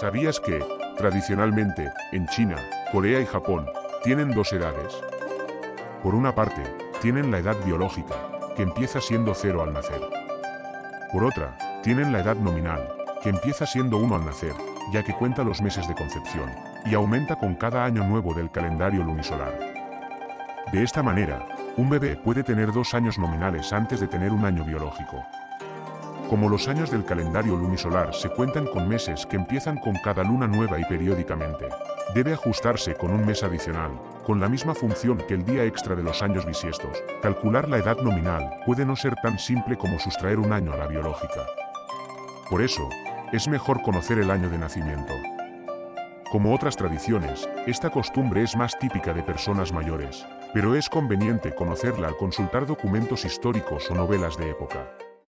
¿Sabías que, tradicionalmente, en China, Corea y Japón, tienen dos edades? Por una parte, tienen la edad biológica, que empieza siendo cero al nacer. Por otra, tienen la edad nominal, que empieza siendo uno al nacer, ya que cuenta los meses de concepción, y aumenta con cada año nuevo del calendario lunisolar. De esta manera, un bebé puede tener dos años nominales antes de tener un año biológico. Como los años del calendario lunisolar se cuentan con meses que empiezan con cada luna nueva y periódicamente, debe ajustarse con un mes adicional, con la misma función que el día extra de los años bisiestos. Calcular la edad nominal puede no ser tan simple como sustraer un año a la biológica. Por eso, es mejor conocer el año de nacimiento. Como otras tradiciones, esta costumbre es más típica de personas mayores, pero es conveniente conocerla al consultar documentos históricos o novelas de época.